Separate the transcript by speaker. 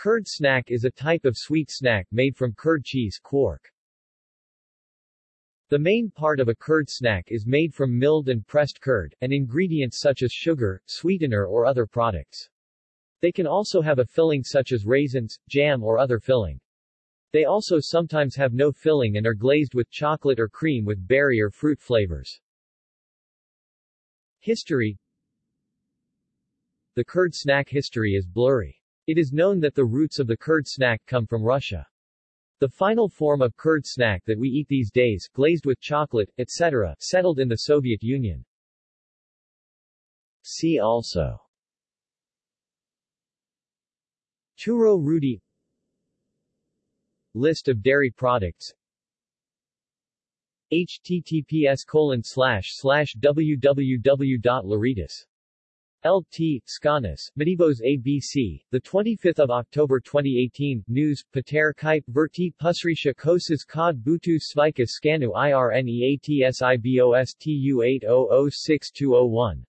Speaker 1: Curd snack is a type of sweet snack made from curd cheese quark. The main part of a curd snack is made from milled and pressed curd, and ingredients such as sugar, sweetener or other products. They can also have a filling such as raisins, jam or other filling. They also sometimes have no filling and are glazed with chocolate or cream with berry or fruit flavors. History The curd snack history is blurry. It is known that the roots of the curd snack come from Russia. The final form of curd snack that we eat these days, glazed with chocolate, etc., settled in the Soviet Union. See also Túró Rudi List of dairy products https colon slash slash L.T. Skanas, Medivos ABC, 25 October 2018, News, Pater Kipe Verti Pusrisha Kosas Kod Butu Svika Skanu IRNEATSIBOSTU 80062001